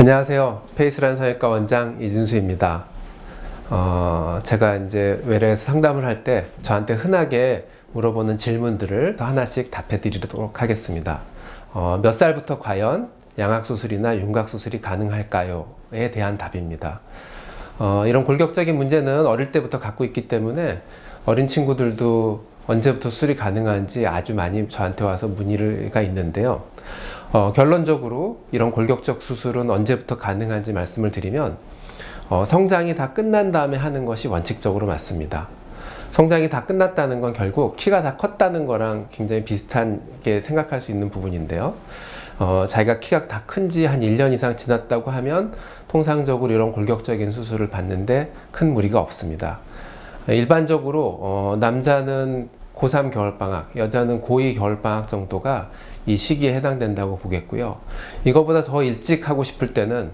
안녕하세요. 페이스란 성형외과 원장 이진수입니다. 어, 제가 이제 외래에서 상담을 할 때 저한테 흔하게 물어보는 질문들을 하나씩 답해 드리도록 하겠습니다. 어, 몇 살부터 과연 양악수술이나 윤곽수술이 가능할까요? 에 대한 답입니다. 어, 이런 골격적인 문제는 어릴 때부터 갖고 있기 때문에 어린 친구들도 언제부터 수술이 가능한지 아주 많이 저한테 와서 문의가 있는데요. 어, 결론적으로 이런 골격적 수술은 언제부터 가능한지 말씀을 드리면 어, 성장이 다 끝난 다음에 하는 것이 원칙적으로 맞습니다. 성장이 다 끝났다는 건 결국 키가 다 컸다는 거랑 굉장히 비슷하게 생각할 수 있는 부분인데요. 어, 자기가 키가 다 큰지 한 1년 이상 지났다고 하면 통상적으로 이런 골격적인 수술을 받는데 큰 무리가 없습니다. 일반적으로 어, 남자는 고3 겨울방학, 여자는 고2 겨울방학 정도가 이 시기에 해당된다고 보겠고요. 이거보다 더 일찍 하고 싶을 때는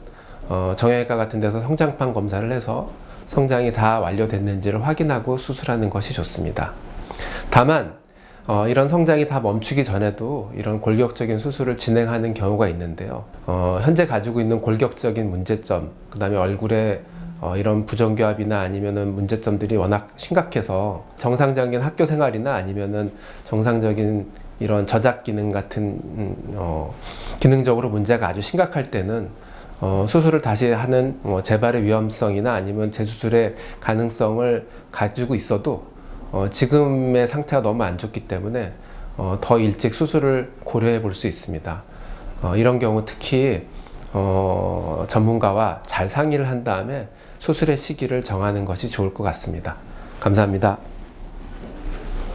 어, 정형외과 같은 데서 성장판 검사를 해서 성장이 다 완료됐는지를 확인하고 수술하는 것이 좋습니다. 다만 어, 이런 성장이 다 멈추기 전에도 이런 골격적인 수술을 진행하는 경우가 있는데요. 어, 현재 가지고 있는 골격적인 문제점, 그 다음에 얼굴에 어, 이런 부정교합이나 아니면은 문제점들이 워낙 심각해서 정상적인 학교 생활이나 아니면은 정상적인 이런 저작 기능 같은 음, 어, 기능적으로 문제가 아주 심각할 때는 어, 수술을 다시 하는 뭐 재발의 위험성이나 아니면 재수술의 가능성을 가지고 있어도 어, 지금의 상태가 너무 안 좋기 때문에 어, 더 일찍 수술을 고려해 볼 수 있습니다. 어, 이런 경우 특히 어, 전문가와 잘 상의를 한 다음에 수술의 시기를 정하는 것이 좋을 것 같습니다. 감사합니다.